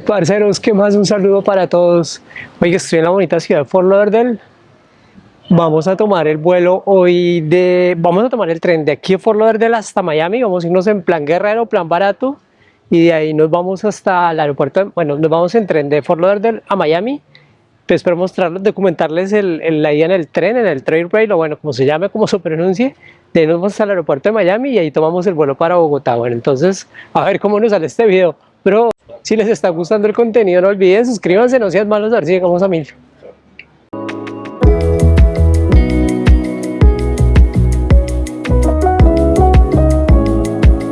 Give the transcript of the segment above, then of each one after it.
Parceros, ¿qué más? Un saludo para todos. Oye, estoy en la bonita ciudad de Fort Lauderdale. Vamos a tomar el vuelo hoy de... Vamos a tomar el tren de aquí de Fort Lauderdale hasta Miami. Vamos a irnos en plan guerrero, plan barato. Y de ahí nos vamos hasta el aeropuerto. Bueno, nos vamos en tren de Fort Lauderdale a Miami. Pues espero mostrarles, documentarles el, el, la ida en el tren, en el trail rail, o bueno, como se llame, como se pronuncie. De ahí nos vamos al aeropuerto de Miami y ahí tomamos el vuelo para Bogotá. Bueno, entonces, a ver cómo nos sale este video. Pero si les está gustando el contenido, no olviden suscríbanse, no sean malos, a ver si llegamos a mil.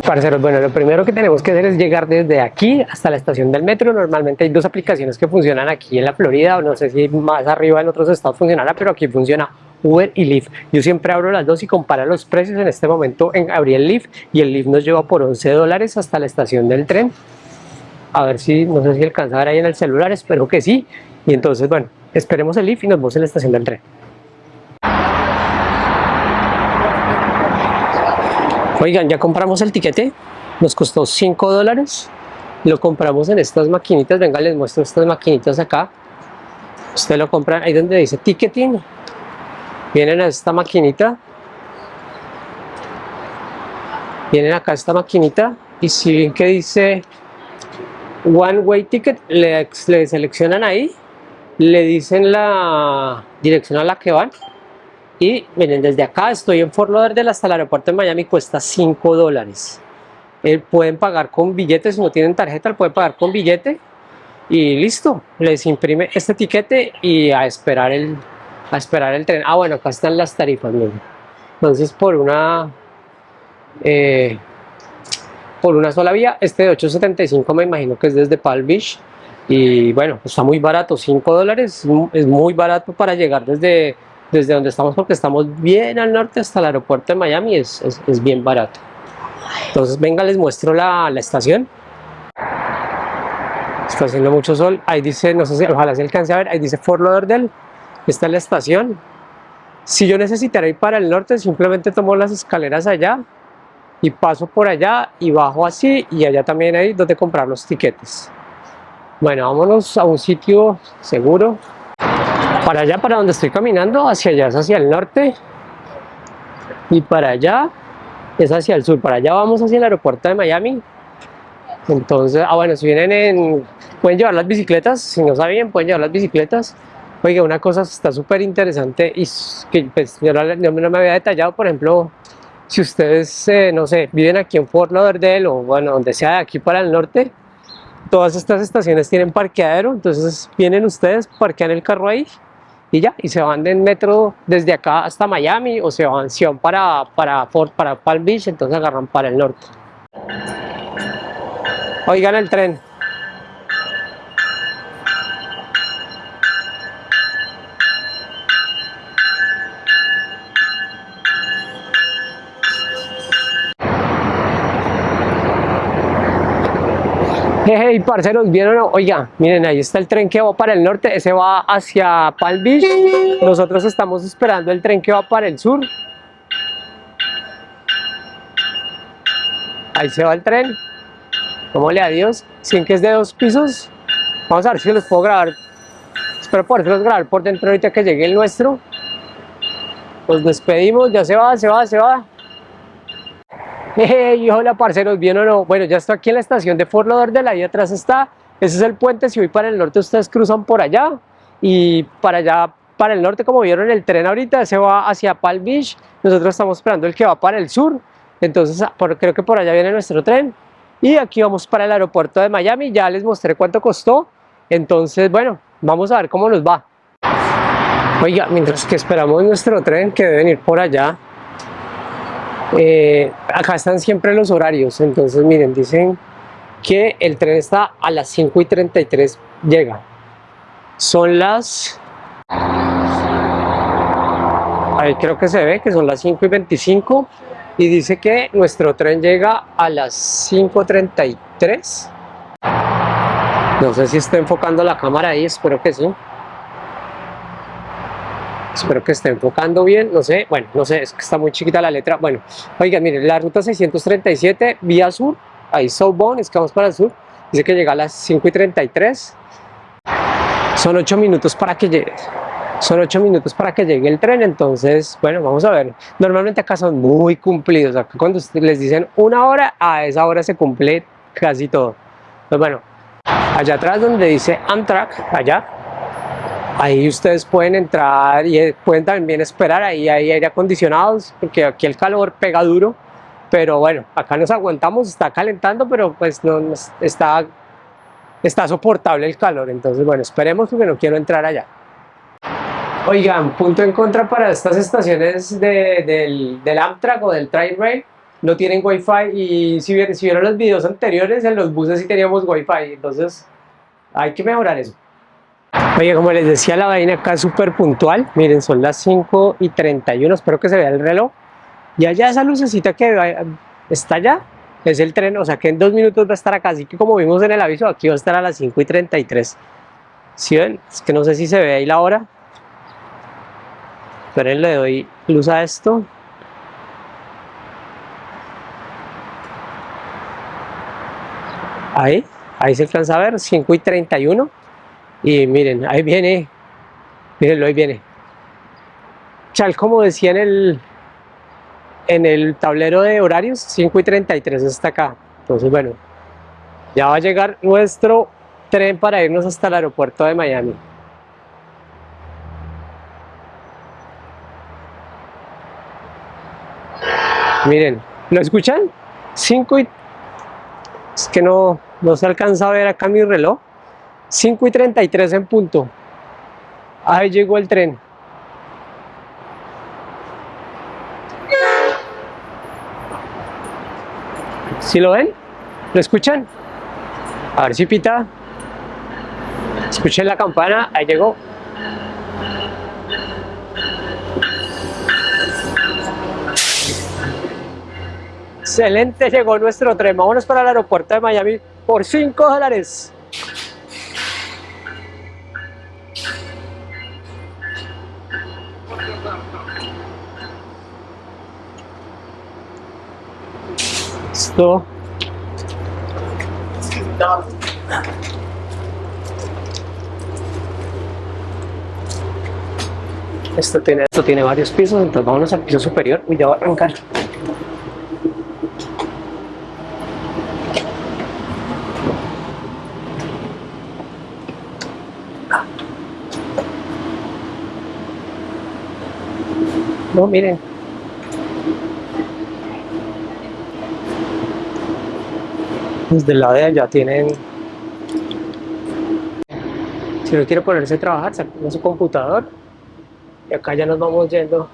Parceros, bueno, lo primero que tenemos que hacer es llegar desde aquí hasta la estación del metro. Normalmente hay dos aplicaciones que funcionan aquí en la Florida, o no sé si más arriba en otros estados funcionará, pero aquí funciona Uber y Lyft. Yo siempre abro las dos y comparo los precios. En este momento en, abrí el Lyft y el Lyft nos lleva por 11 dólares hasta la estación del tren. A ver si, no sé si alcanza a ver ahí en el celular, espero que sí. Y entonces, bueno, esperemos el Lyft y nos vemos en la estación del tren. Oigan, ya compramos el tiquete, nos costó 5 dólares, lo compramos en estas maquinitas, venga les muestro estas maquinitas acá, usted lo compra ahí donde dice ticketing, vienen a esta maquinita, vienen acá a esta maquinita. Y si ven que dice one way ticket, le, le seleccionan ahí, le dicen la dirección a la que van y miren, desde acá estoy en Fort Lauderdale hasta el aeropuerto de Miami, cuesta 5 dólares. Eh, pueden pagar con billetes, si no tienen tarjeta, pueden pagar con billete y listo, les imprime este tiquete y a esperar el, a esperar el tren. Ah, bueno, acá están las tarifas, miren. Entonces, por una, eh, por una sola vía, este de 8.75 me imagino que es desde Palm Beach. Y bueno, está muy barato, 5 dólares, es muy barato para llegar desde desde donde estamos porque estamos bien al norte hasta el aeropuerto de Miami. Es, es, bien barato. Entonces venga les muestro la, la, estación. Está haciendo mucho sol. Ahí dice, no sé si ojalá se alcance a ver. Ahí dice Fort Lauderdale. Esta es la estación. Si yo necesitara ir para el norte simplemente tomo las escaleras allá y paso por allá y bajo así y allá también hay donde comprar los tiquetes. Bueno vámonos a un sitio seguro. Para allá, para donde estoy caminando, hacia allá es hacia el norte y para allá es hacia el sur, para allá vamos hacia el aeropuerto de Miami. Entonces, ah bueno, si vienen en, pueden llevar las bicicletas, si no saben, pueden llevar las bicicletas. Oiga, una cosa está súper interesante y que pues, yo, no, no, me había detallado, por ejemplo si ustedes, eh, no sé, viven aquí en Fort Lauderdale o bueno, donde sea de aquí para el norte todas estas estaciones tienen parqueadero, entonces vienen ustedes, parquean el carro ahí y ya, y se van en metro desde acá hasta Miami o se van, para, para, Fort, para Palm Beach, entonces agarran para el norte. Oigan el tren. Hey, parceros, ¿vieron? Oiga, miren, ahí está el tren que va para el norte, ese va hacia Palm Beach. Nosotros estamos esperando el tren que va para el sur. Ahí se va el tren. ¿Cómo le adiós? ¿Sin que es de dos pisos? Vamos a ver si los puedo grabar. Espero poderlos grabar por dentro ahorita que llegue el nuestro. Nos despedimos, ya se va, se va, se va. Hey, hola parceros, ¿bien o no? Bueno, ya estoy aquí en la estación de Fort Lauderdale, ahí atrás está, ese es el puente, si voy para el norte ustedes cruzan por allá y para allá, para el norte como vieron el tren ahorita, se va hacia Palm Beach, nosotros estamos esperando el que va para el sur, entonces ah, creo que por allá viene nuestro tren y aquí vamos para el aeropuerto de Miami, ya les mostré cuánto costó, entonces bueno, vamos a ver cómo nos va. Oiga, mientras que esperamos nuestro tren que debe venir por allá, eh, acá están siempre los horarios, entonces miren, dicen que el tren está a las 5 y 33 llega. Son las... Ahí creo que se ve que son las 5 y 25 y dice que nuestro tren llega a las 5.33 no sé si está enfocando la cámara ahí, espero que sí espero que esté enfocando bien, no sé, bueno, no sé, es que está muy chiquita la letra, bueno, oigan, miren, la ruta 637, vía sur, ahí Southbound, es que vamos para el sur, dice que llega a las 5 y 33. Son 8 minutos para que llegue. Son 8 minutos para que llegue el tren, entonces, bueno, vamos a ver. Normalmente acá son muy cumplidos. Acá cuando les dicen una hora, a esa hora se cumple casi todo. Pues bueno, allá atrás donde dice Amtrak, allá, ahí ustedes pueden entrar y eh, pueden también esperar, ahí hay aire acondicionados, porque aquí el calor pega duro, pero bueno, acá nos aguantamos, está calentando, pero pues no está, está soportable el calor, entonces bueno, esperemos porque no quiero entrar allá. Oigan, punto en contra para estas estaciones del, del Amtrak o del Train Rail, no tienen wifi y si, si vieron los videos anteriores en los buses sí teníamos wifi, entonces hay que mejorar eso. Oye, como les decía, la vaina acá es súper puntual. Miren, son las 5 y 31, espero que se vea el reloj. Y allá esa lucecita que está allá, es el tren, o sea que en dos minutos va a estar acá. Así que como vimos en el aviso, aquí va a estar a las 5 y 33. ¿Sí ven? Es que no sé si se ve ahí la hora. Esperen, le doy luz a esto. Ahí, ahí se alcanza a ver, 5 y 31 y miren, ahí viene, mirenlo, ahí viene. Chal, como decía en el, en el tablero de horarios, 5 y 33 está acá. Entonces, bueno, ya va a llegar nuestro tren para irnos hasta el aeropuerto de Miami. Miren, ¿lo escuchan? 5 y... Es que no, no se alcanza a ver acá mi reloj. 5 y 33 en punto. Ahí llegó el tren. ¿Sí lo ven? ¿Lo escuchan? A ver si pita. Escuchen la campana, ahí llegó. Excelente, llegó nuestro tren. Vámonos para el aeropuerto de Miami por 5 dólares. Esto. Esto tiene, esto tiene varios pisos, entonces vámonos al piso superior. y ya va a arrancar. No, miren. Desde el lado de allá tienen... Si no quiere ponerse a trabajar, saca su computador. Y acá ya nos vamos yendo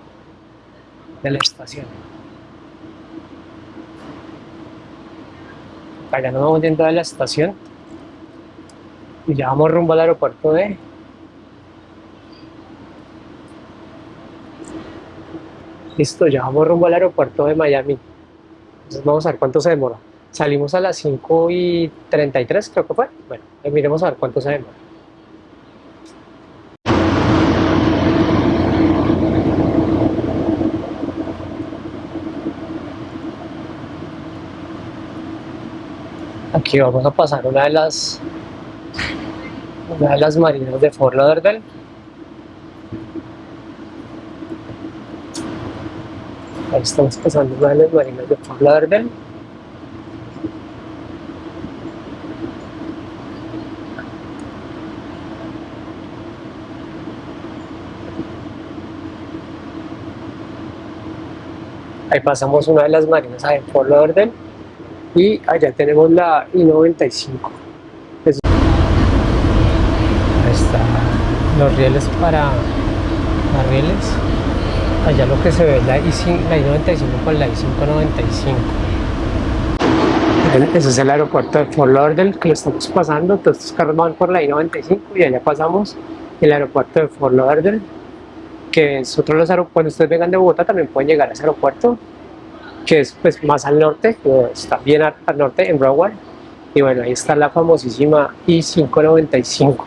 de la estación. Acá ya nos vamos yendo de la estación. Y ya vamos rumbo al aeropuerto de Listo, ya vamos rumbo al aeropuerto de Miami. Entonces vamos a ver cuánto se demora. Salimos a las 5 y 33, creo que fue. Bueno, miremos a ver cuánto se demora. Aquí vamos a pasar una de las una de las marinas de Fort Lauderdale Ahí estamos pasando una de las marinas de Fort Lauderdale. Ahí pasamos una de las marinas a Fort Lauderdale y allá tenemos la I-95. Ahí están los rieles para las rieles. Allá lo que se ve es la I-95 con la I-595 ese es el aeropuerto de Fort Lauderdale que lo estamos pasando, todos estos carros van por la I-95 y allá pasamos el aeropuerto de Fort Lauderdale que nosotros los cuando ustedes vengan de Bogotá también pueden llegar a ese aeropuerto que es pues más al norte, está bien al, norte en Broward. Y bueno ahí está la famosísima I-595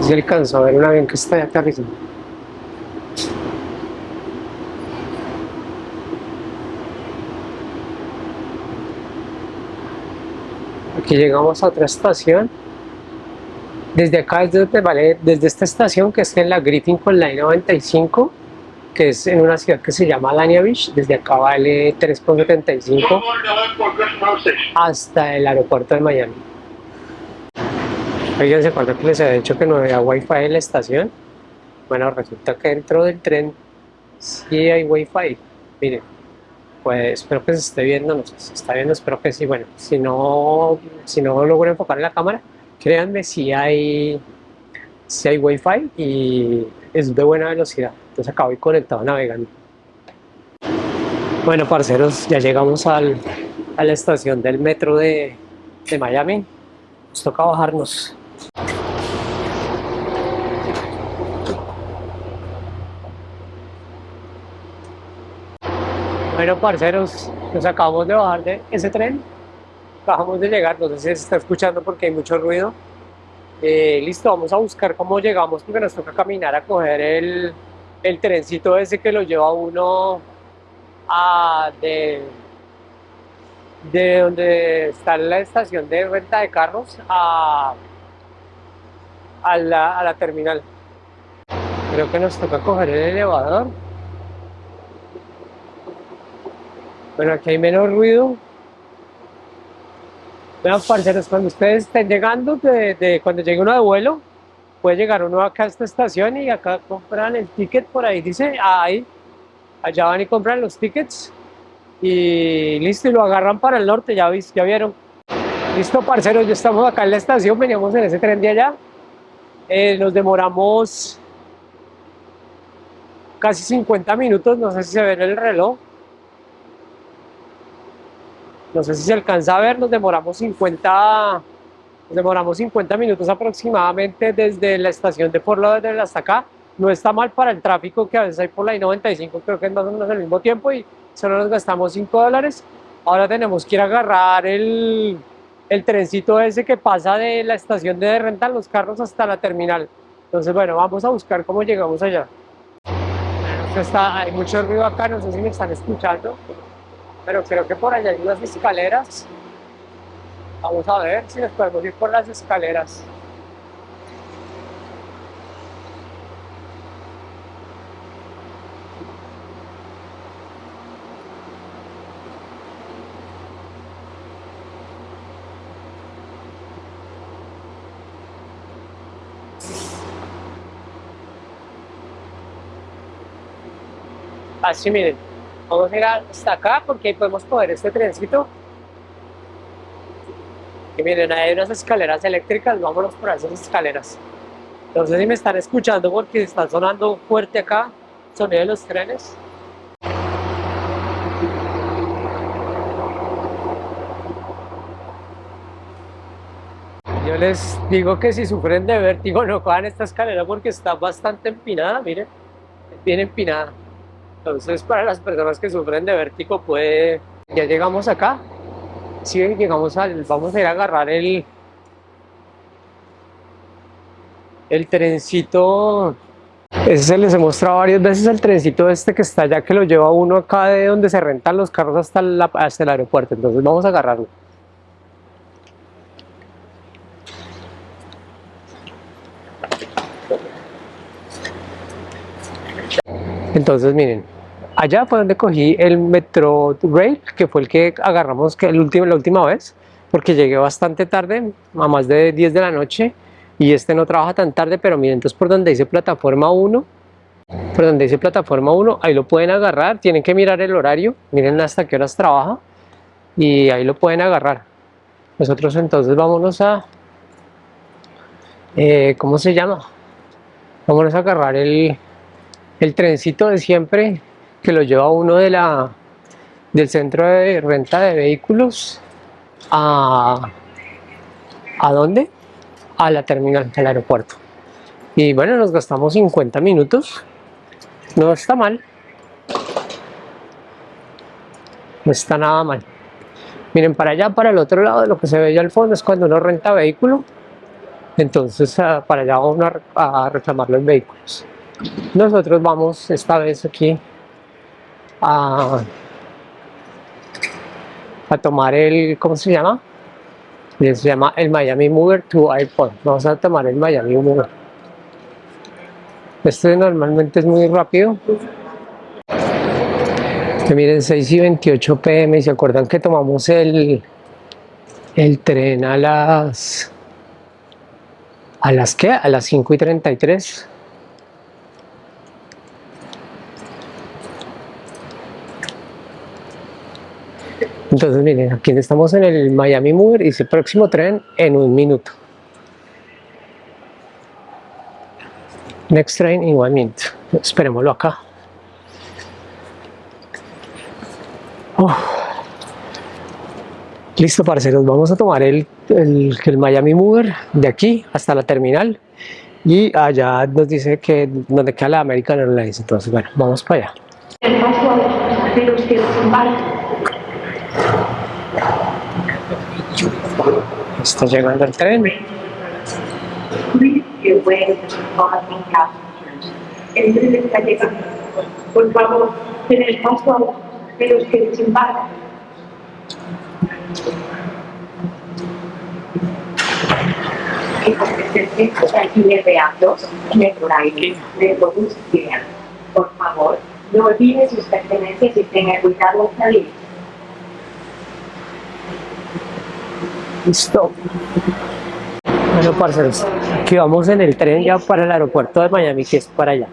si alcanzo a ver un avión que está aterrizando. aquí llegamos a otra estación desde acá es donde vale desde esta estación que es en la Griffin con la 95 que es en una ciudad que se llama Lania Beach desde acá vale 3.75 hasta el aeropuerto de Miami. Fíjense cuando les he dicho que no había wifi en la estación bueno resulta que dentro del tren sí hay wifi. Miren pues espero que se esté viendo, no sé si se está viendo, espero que sí, bueno, si no, si no logro enfocar en la cámara, créanme si hay, si hay wifi y es de buena velocidad, entonces acá voy conectado navegando. Bueno parceros, ya llegamos al, a la estación del metro de, de Miami, nos toca bajarnos. Bueno, parceros, nos acabamos de bajar de ese tren. Acabamos de llegar, no sé si se está escuchando porque hay mucho ruido. Eh, listo, vamos a buscar cómo llegamos porque nos toca caminar a coger el, el trencito ese que lo lleva uno a de, de donde está la estación de renta de carros a, a, la, a la terminal. Creo que nos toca coger el elevador. Bueno, aquí hay menos ruido. Vean, parceros, cuando ustedes estén llegando, de, cuando llegue uno de vuelo, puede llegar uno acá a esta estación y acá compran el ticket por ahí, dice, ahí, allá van y compran los tickets y listo, y lo agarran para el norte, ya, ya vieron. Listo, parceros, ya estamos acá en la estación, veníamos en ese tren de allá. Eh, nos demoramos casi 50 minutos, no sé si se ve el reloj no sé si se alcanza a ver, nos demoramos 50, demoramos 50 minutos aproximadamente desde la estación de Fort Lauderdale hasta acá. No está mal para el tráfico que a veces hay por la I-95, creo que es más o menos al mismo tiempo y solo nos gastamos 5 dólares. Ahora tenemos que ir a agarrar el, el trencito ese que pasa de la estación de rentar los carros hasta la terminal. Entonces, bueno, vamos a buscar cómo llegamos allá. Está, hay mucho ruido acá, no sé si me están escuchando pero creo que por allá hay unas escaleras. Vamos a ver si nos podemos ir por las escaleras. Así miren, Vamos a ir hasta acá porque ahí podemos coger este trencito. Y miren, hay unas escaleras eléctricas, vámonos por esas escaleras. Entonces si me están escuchando porque está sonando fuerte acá, sonido de los trenes. Yo les digo que si sufren de vértigo no cojan esta escalera porque está bastante empinada, miren, bien empinada. Entonces, para las personas que sufren de vértigo, puede... Ya llegamos acá. Sí, llegamos al... Vamos a ir a agarrar el... El trencito... Ese se les he mostrado varias veces el trencito este que está allá, que lo lleva uno acá de donde se rentan los carros hasta el aeropuerto. Entonces vamos a agarrarlo. Entonces miren, allá fue donde cogí el Metro Rail, que fue el que agarramos el último, la última vez, porque llegué bastante tarde, a más de 10 de la noche, y este no trabaja tan tarde, pero miren, entonces por donde dice plataforma 1, por donde dice plataforma 1, ahí lo pueden agarrar, tienen que mirar el horario, miren hasta qué horas trabaja, y ahí lo pueden agarrar. Nosotros entonces vámonos a, eh, ¿cómo se llama? Vámonos a agarrar el, el trencito de siempre que lo lleva uno de la, del centro de renta de vehículos a, ¿a dónde? A la terminal, del aeropuerto. Y bueno, nos gastamos 50 minutos. No está mal. No está nada mal. Miren, para allá, para el otro lado, lo que se ve allá al fondo es cuando uno renta vehículo. Entonces, ah, para allá vamos a reclamar los vehículos. Nosotros vamos esta vez aquí a, a tomar el, ¿cómo se llama? Se llama el Miami Mover to Airport. Vamos a tomar el Miami Mover. Este normalmente es muy rápido. Que miren, 6 y 28 pm. Se acuerdan que tomamos el, el tren a las. ¿A las qué? A las 5 y 33. Entonces, miren, aquí estamos en el Miami Mover y dice próximo tren en un minuto. Next train in one minute. Esperémoslo acá. Oh. Listo, parceros. Vamos a tomar el, el, el, Miami Mover de aquí hasta la terminal. Y allá nos dice que donde queda la American Airlines. Entonces, bueno, vamos para allá. Está llegando el tren. El tren está llegando. Por favor, ten el paso de los que desembarcan. En Por favor, no olvide sus pertenencias y tenga cuidado al salir. Listo. Bueno, parceros, aquí vamos en el tren ya para el aeropuerto de Miami, que es para allá.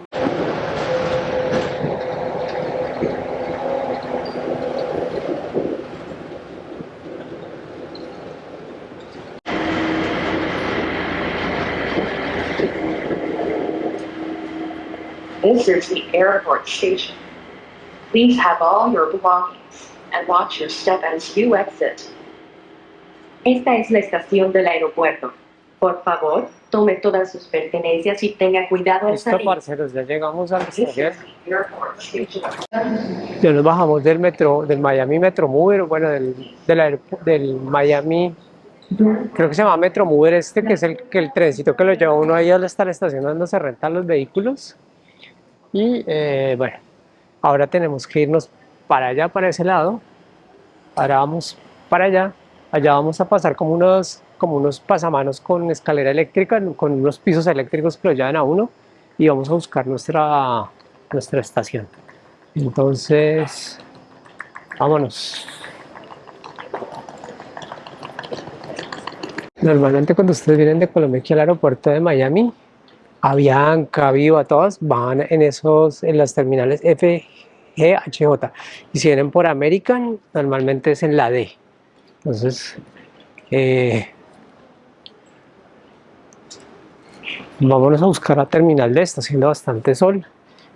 This is the airport station. Please have all your belongings and watch your step as you exit. Esta es la estación del aeropuerto. Por favor, tome todas sus pertenencias y tenga cuidado al Listo, salir. parceros, ya llegamos al estación. airport station. Ya nos bajamos del metro, del Miami Metro Mover, bueno, del, del, del Miami, creo que se llama Metro Mover este, que es el, que el trencito que lo lleva uno ahí hasta la estación donde se rentan los vehículos. Y eh, bueno, ahora tenemos que irnos para allá, para ese lado. Ahora vamos para allá. Allá vamos a pasar como unos, como unos pasamanos con escalera eléctrica, con unos pisos eléctricos que lo llevan a uno. Y vamos a buscar nuestra, nuestra estación. Entonces, vámonos. Normalmente cuando ustedes vienen de Colombia aquí al aeropuerto de Miami, Avianca, Viva, todas van en esos, en las terminales F, G, H, J. Y si vienen por American, normalmente es en la D. Entonces, eh, vámonos a buscar la terminal D, está haciendo bastante sol.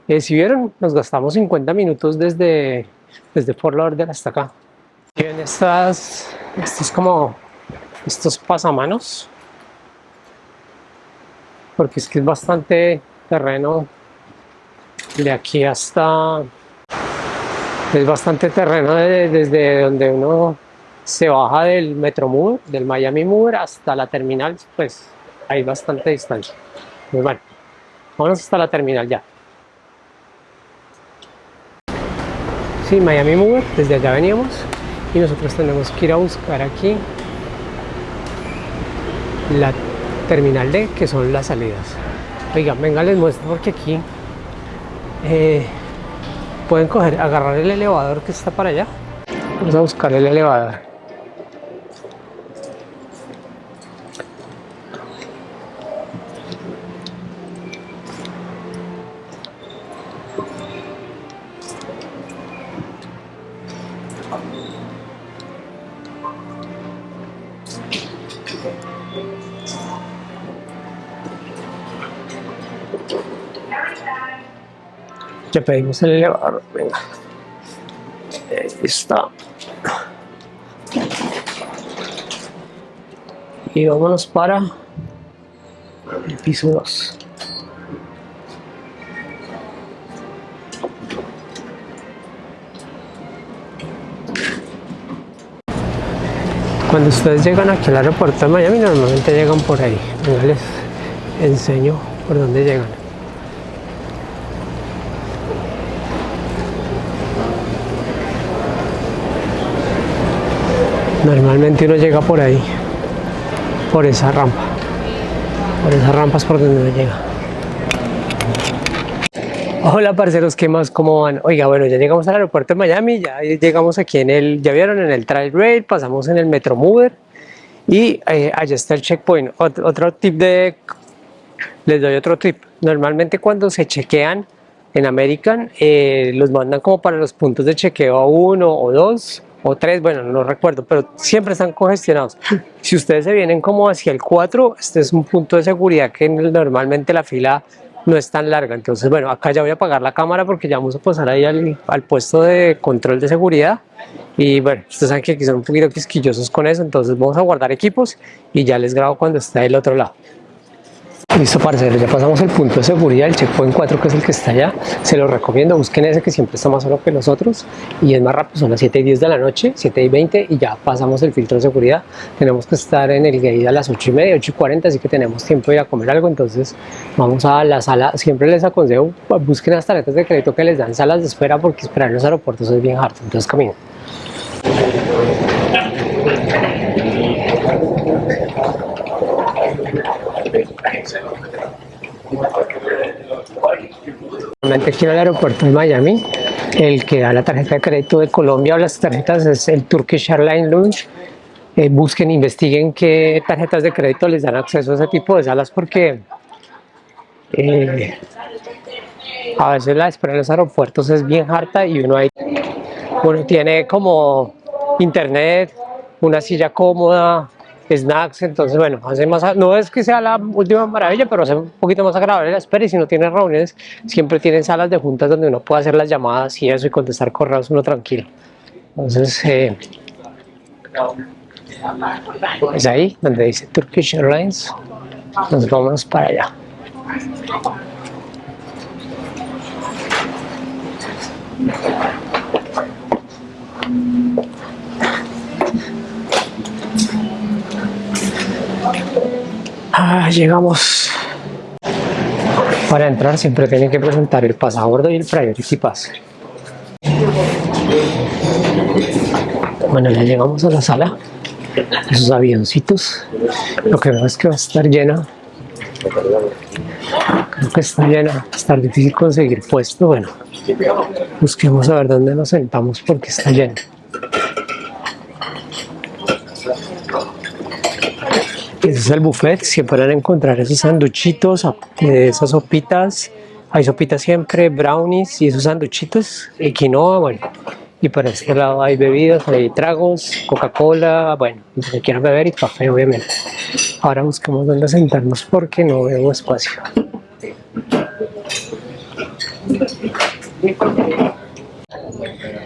Eh, si vieron, nos gastamos 50 minutos desde, desde Fort Lauderdale hasta acá. Ven estas, estos como, estos pasamanos, porque es que es bastante terreno de aquí hasta, es bastante terreno de- desde donde uno se baja del Metro Mover, del Miami Mover hasta la terminal, pues hay bastante distancia. Muy bueno, vámonos hasta la terminal ya. Sí, Miami Mover, desde allá veníamos y nosotros tenemos que ir a buscar aquí la terminal D, que son las salidas. Oigan, venga, les muestro porque aquí eh, pueden coger, agarrar el elevador que está para allá. Vamos a buscar el elevador. Pedimos el elevador, venga. Ahí está. Y vámonos para el piso 2. Cuando ustedes llegan aquí al aeropuerto de Miami, normalmente llegan por ahí. Les enseño por dónde llegan. Normalmente uno llega por ahí. por esa rampa. Por esas rampas por donde uno llega. Hola parceros, ¿qué más? ¿Cómo van? Oiga, bueno, ya llegamos al aeropuerto de Miami, ya llegamos aquí en el, ya vieron en el Trail Rail, pasamos en el Metro Mover y eh, allá está el checkpoint. otro tip de, les doy otro tip. Normalmente cuando se chequean en American, eh, los mandan como para los puntos de chequeo a uno o dos o tres, bueno, no recuerdo, pero siempre están congestionados. Si ustedes se vienen como hacia el 4, este es un punto de seguridad que normalmente la fila no es tan larga. Entonces, bueno, acá ya voy a apagar la cámara porque ya vamos a pasar ahí al, al puesto de control de seguridad. Y bueno, ustedes saben que aquí son un poquito quisquillosos con eso, entonces vamos a guardar equipos y ya les grabo cuando esté del otro lado. Listo parceros, ya pasamos el punto de seguridad, el checkpoint 4 que es el que está allá, se lo recomiendo, busquen ese que siempre está más solo que los otros y es más rápido, son las 7 y 10 de la noche, 7 y 20 y ya pasamos el filtro de seguridad, tenemos que estar en el gate a las 8 y media, 8 y 40, así que tenemos tiempo de ir a comer algo, entonces vamos a la sala, siempre les aconsejo, busquen las tarjetas de crédito que les dan salas de espera porque esperar en los aeropuertos es bien harto, entonces caminen. Normalmente aquí en el aeropuerto de Miami, el que da la tarjeta de crédito de Colombia o las tarjetas es el Turkish Airlines Lounge. Eh, busquen, investiguen qué tarjetas de crédito les dan acceso a ese tipo de salas porque eh, a veces la espera en los aeropuertos es bien harta y uno ahí uno tiene como internet, una silla cómoda, snacks, entonces bueno, hace más, no es que sea la última maravilla, pero hace un poquito más agradable la espera y si no tiene reuniones, siempre tienen salas de juntas donde uno puede hacer las llamadas y eso y contestar correos uno tranquilo. Entonces, eh, es ahí donde dice Turkish Airlines, nos vamos para allá. Ah, llegamos. Para entrar siempre tienen que presentar el pasaporte y el Priority Pass. Bueno, ya llegamos a la sala. Esos avioncitos. Lo que veo es que va a estar llena. Creo que está llena. Va a estar difícil conseguir puesto. Bueno, busquemos a ver dónde nos sentamos porque está lleno. Ese es el buffet, siempre pueden encontrar esos sanduchitos, esas sopitas, hay sopitas siempre, brownies y esos sanduchitos, y quinoa, bueno, y por este lado hay bebidas, hay tragos, Coca-Cola, bueno, lo que quieran beber y café obviamente. Ahora buscamos dónde sentarnos porque no veo espacio.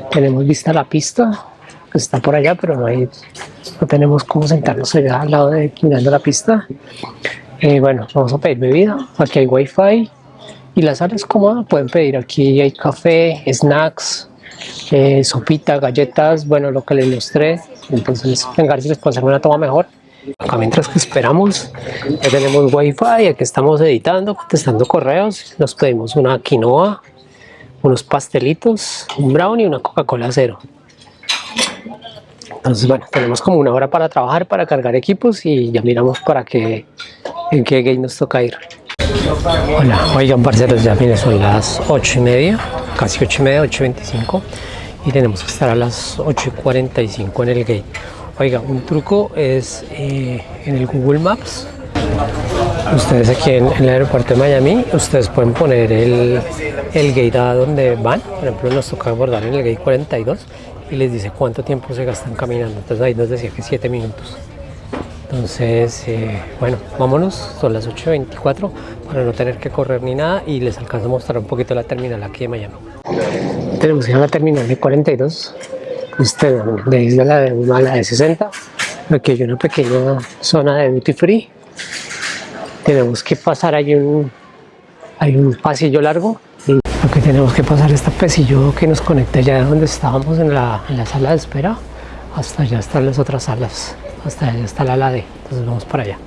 Tenemos vista la pista, está por allá, pero no hay no tenemos cómo sentarnos allá al lado de mirando la pista. Eh, bueno, vamos a pedir bebida, aquí hay wifi y la sala es cómoda, pueden pedir aquí hay café, snacks, eh, sopita, galletas, bueno, lo que les mostré, entonces venga si les hacer una toma mejor. Acá mientras que esperamos, ya tenemos wifi, aquí estamos editando, contestando correos, nos pedimos una quinoa, unos pastelitos, un brownie y una Coca-Cola cero. Entonces, bueno, tenemos como una hora para trabajar, para cargar equipos y ya miramos para qué, en qué game nos toca ir. Hola, oigan parceros, ya miren, son las 8 y media, casi 8 y media, 8 y 25 y tenemos que estar a las 8 y 45 en el gate. Oiga, un truco es eh, en el Google Maps, ustedes aquí en, el aeropuerto de Miami, ustedes pueden poner el, el gate a donde van, por ejemplo nos toca abordar en el gate 42 y les dice cuánto tiempo se gastan caminando. Entonces ahí nos decía que 7 minutos. Entonces, eh, bueno, vámonos, son las 8.24 para no tener que correr ni nada y les alcanzo a mostrar un poquito la terminal aquí de Miami. Tenemos que ir a la terminal de 42, este, de isla la de, a la de 60. Aquí hay una pequeña zona de duty free. Tenemos que pasar, hay un, hay un pasillo largo que tenemos que pasar este pesillo que nos conecta ya donde estábamos en la, en la, sala de espera hasta allá están las otras salas hasta allá está la ala D entonces vamos para allá.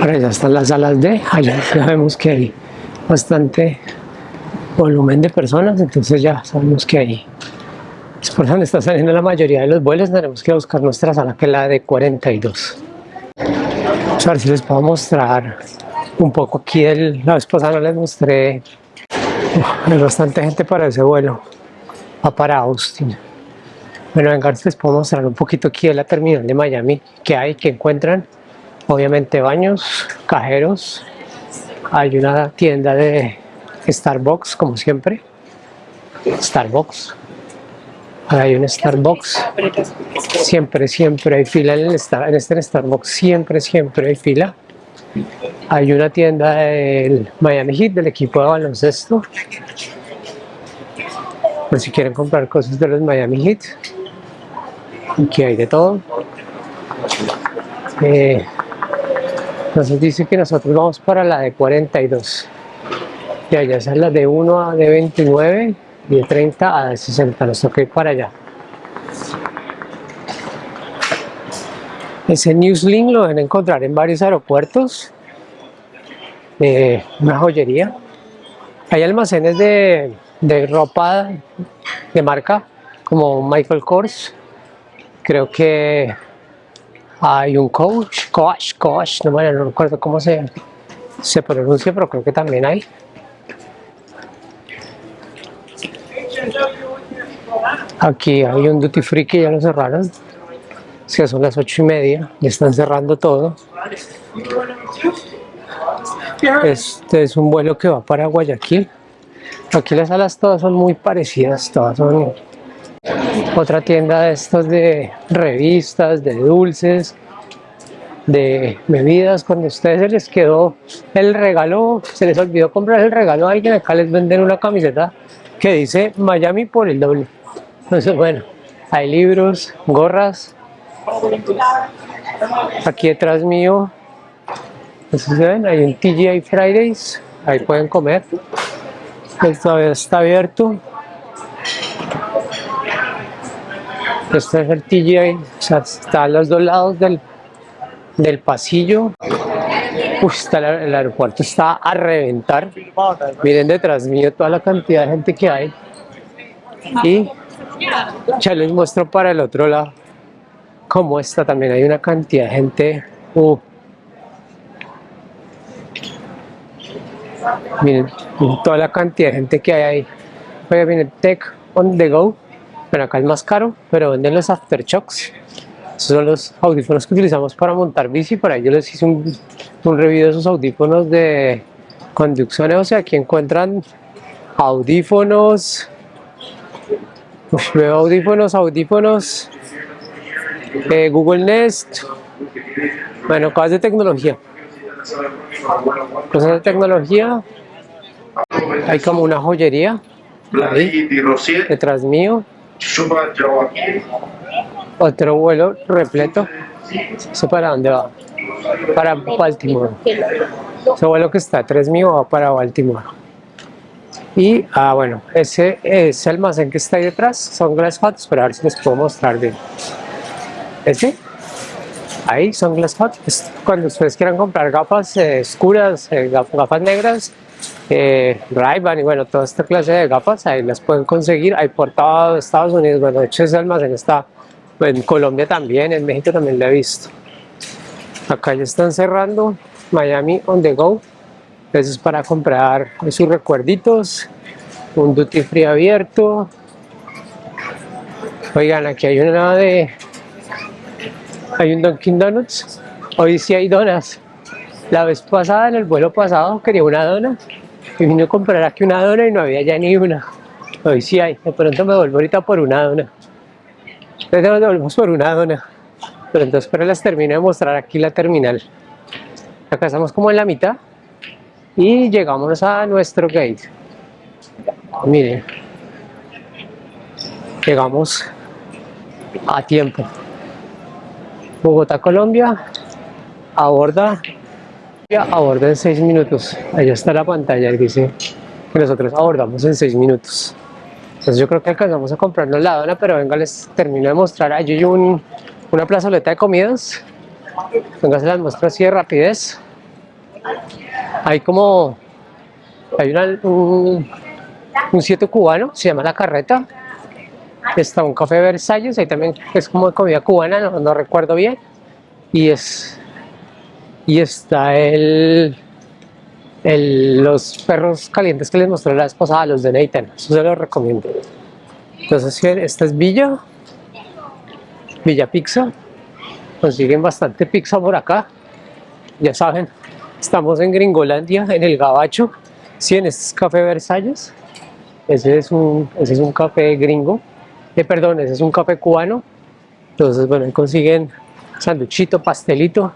Ahora ya están las salas D allá ya vemos que hay bastante volumen de personas entonces ya sabemos que ahí es por donde está saliendo la mayoría de los vuelos tenemos que buscar nuestra sala que es la de 42 a ver si les puedo mostrar un poco aquí el, la vez pasada no les mostré hay bastante gente para ese vuelo. Va para Austin. Bueno venga les puedo mostrar un poquito aquí de la terminal de Miami. Que hay que encuentran obviamente baños cajeros. Hay una tienda de Starbucks como siempre. Starbucks. Hay un Starbucks. Siempre siempre hay fila en, el, en este Starbucks. Siempre siempre hay fila hay una tienda del Miami Heat del equipo de baloncesto. Por si quieren comprar cosas de los Miami Heat aquí hay de todo. Eh, nos dice que nosotros vamos para la de 42 y allá es la de 1 a de 29 y de 30 a de 60 nos toca ir para allá ese Newslink lo deben encontrar en varios aeropuertos. Eh, una joyería. Hay almacenes de, de ropa de marca como Michael Kors. Creo que hay un coach, coach, coach, no, bueno, no recuerdo cómo se, se pronuncia, pero creo que también hay. Aquí hay un duty free que ya lo cerraron, que son las ocho y media, ya están cerrando todo. Este es un vuelo que va para Guayaquil. Aquí las salas todas son muy parecidas, todas son otra tienda de estos de revistas, de dulces, de bebidas, cuando a ustedes se les quedó el regalo, se les olvidó comprar el regalo a alguien, acá les venden una camiseta que dice Miami por el doble. Entonces, bueno, hay libros, gorras. Aquí detrás mío, ven, hay un TGI Fridays, ahí pueden comer. Todavía está abierto. Este es el TGI, o sea, está a los dos lados del, del pasillo. está el, aeropuerto está a reventar. Miren detrás mío toda la cantidad de gente que hay. Y ya les muestro para el otro lado cómo está. También hay una cantidad de gente. Uh. Miren toda la cantidad de gente que hay ahí. Oye, miren, Tech on the go. Bueno, acá es más caro, pero venden los aftershocks. Esos son los audífonos que utilizamos para montar bici. Para ello les hice un, un review de esos audífonos de conducción. O sea, aquí encuentran audífonos. Uf, veo audífonos, audífonos. Eh, Google Nest. Bueno, cosas de tecnología. Cosas de tecnología. Hay como una joyería. Ahí, detrás mío. Otro vuelo repleto. ¿Eso para dónde va? Para Baltimore. Ese vuelo que está atrás mío va para Baltimore. Y, ah, bueno, ese, ese almacén que está ahí detrás son Glass Hut, pero a ver si les puedo mostrar bien. ¿Ese? Ahí son Glass Hut. Cuando ustedes quieran comprar gafas eh, oscuras, eh, gafas negras, eh, y bueno, toda esta clase de gafas, ahí las pueden conseguir, hay por todo Estados Unidos, bueno, de hecho ese almacén está en Colombia también, en México también lo he visto. Acá ya están cerrando, Miami on the go, eso es para comprar sus recuerditos, un duty free abierto. Oigan, aquí hay una de... Hay un Dunkin Donuts, hoy sí hay donas. La vez pasada, en el vuelo pasado, quería una dona y vine a comprar aquí una dona y no había ya ni una. Hoy sí hay, de pronto me vuelvo ahorita por una dona. Entonces nos volvemos por una dona. Pero entonces pero las termino de mostrar aquí la terminal. Acá estamos como en la mitad y llegamos a nuestro gate. Miren, llegamos a tiempo. Bogotá, Colombia, aborda aborda en 6 minutos. Allá está la pantalla y dice que nosotros abordamos en 6 minutos. Entonces yo creo que alcanzamos a comprarnos la dona, pero venga, les termino de mostrar. Allí hay un, una plazoleta de comidas. Venga, se las muestro así de rapidez. Hay como... Hay una, un, un sitio cubano, se llama La Carreta. Está un café Versalles, ahí también es como comida cubana, no, recuerdo bien. Y es y está el, el, los perros calientes que les mostré la vez pasada, los de Nathan, eso se los recomiendo. Entonces, esta es Villa, Villa Pizza, consiguen bastante pizza por acá, ya saben, estamos en Gringolandia, en el Gabacho, sí, en este es Café Versalles, ese es un, ese es un café gringo, perdón, ese es un café cubano, entonces, bueno, ahí consiguen sanduchito, pastelito.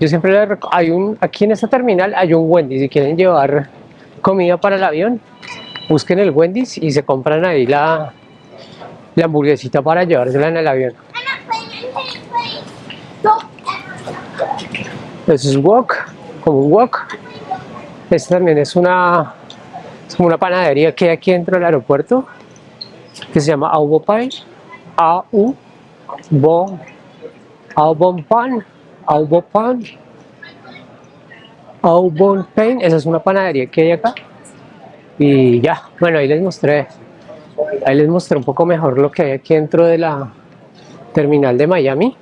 Yo siempre les hay un, aquí en esta terminal hay un Wendy's, si quieren llevar comida para el avión, busquen el Wendy's y se compran ahí la, la hamburguesita para llevársela en el avión. Eso es wok, como un wok. Esta también es una, una panadería que hay aquí dentro del aeropuerto, que se llama Aubo Pie, A-U Bon, Albon Pan, Albon Pan, Albon Pain, esa es una panadería que hay acá. Y ya, bueno, ahí les mostré, ahí les mostré un poco mejor lo que hay aquí dentro de la terminal de Miami.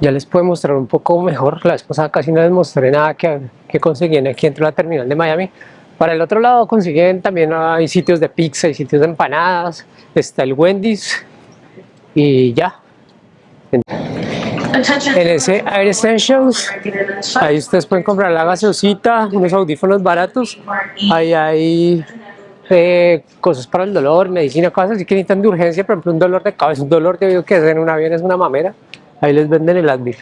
Ya les puedo mostrar un poco mejor, la vez pasada casi no les mostré nada que, que conseguían aquí dentro de la terminal de Miami. Para el otro lado consiguen también hay sitios de pizza y sitios de empanadas, está el Wendy's, y ya. En ese Air Essentials, ahí ustedes pueden comprar la gaseosita, unos audífonos baratos, ahí hay eh, cosas para el dolor, medicina, cosas así que necesitan de urgencia, por ejemplo un dolor de cabeza, un dolor de oído que es en un avión es una mamera, ahí les venden el Advil.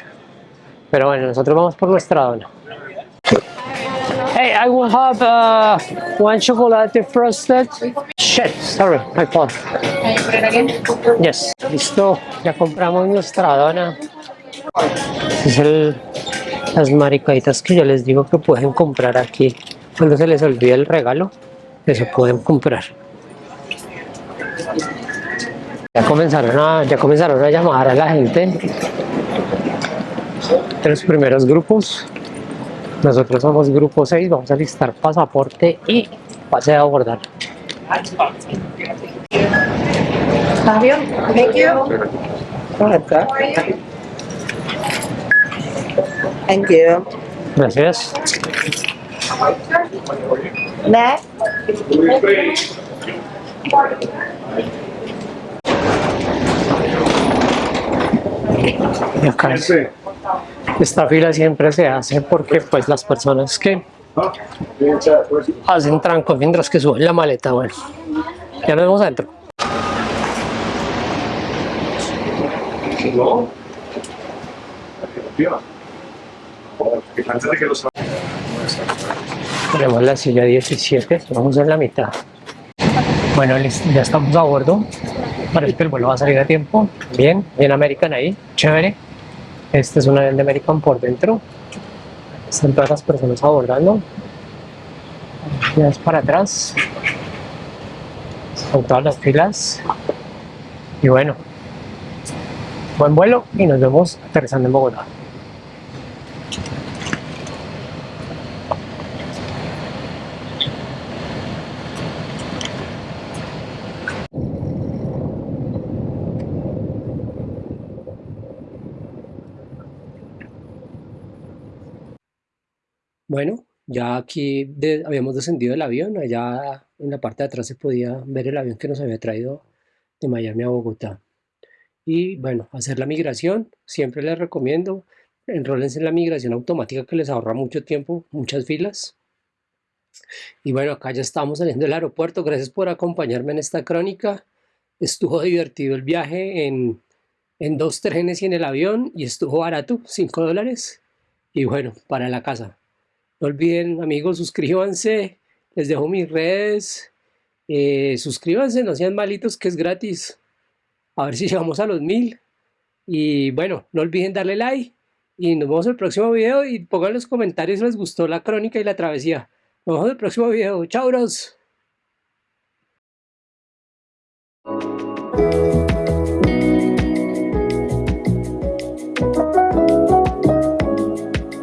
Pero bueno, nosotros vamos por nuestra dona. I will have uh, one chocolate frosted. Shit, sorry, my fault. Yes, listo. Ya compramos nuestra dona. Es el, las maricaditas que yo les digo que pueden comprar aquí. Cuando se les olvida el regalo, eso pueden comprar. Ya comenzaron a, ya comenzaron a llamar a la gente de los primeros grupos nosotros somos grupo 6, vamos a listar pasaporte y pase a abordar. Fabio, thank you. Thank you. Gracias. Next. Esta fila siempre se hace porque pues las personas que hacen tranco mientras que suben la maleta, bueno, ya nos vemos adentro. Tenemos la silla 17, vamos en la mitad. Bueno, ya estamos a bordo. Parece que el vuelo va a salir a tiempo. Bien, bien American ahí, chévere. Este es un avión de American por dentro. Están todas las personas abordando. Ya es para atrás. Con todas las filas. Y bueno, buen vuelo y nos vemos aterrizando en Bogotá. Bueno, ya aquí habíamos descendido del avión, allá en la parte de atrás se podía ver el avión que nos había traído de Miami a Bogotá. Y bueno, hacer la migración, siempre les recomiendo, enrólense en la migración automática que les ahorra mucho tiempo, muchas filas. Y bueno, acá ya estamos saliendo del aeropuerto, gracias por acompañarme en esta crónica. Estuvo divertido el viaje en, en dos trenes y en el avión y estuvo barato, 5 dólares. Y bueno, para la casa. No olviden, amigos, suscríbanse. Les dejo mis redes. Eh, suscríbanse, no sean malitos, que es gratis. A ver si llegamos a los mil. Y bueno, no olviden darle like. Y nos vemos en el próximo video. Y pongan en los comentarios si les gustó la crónica y la travesía. Nos vemos en el próximo video. Chao, bros.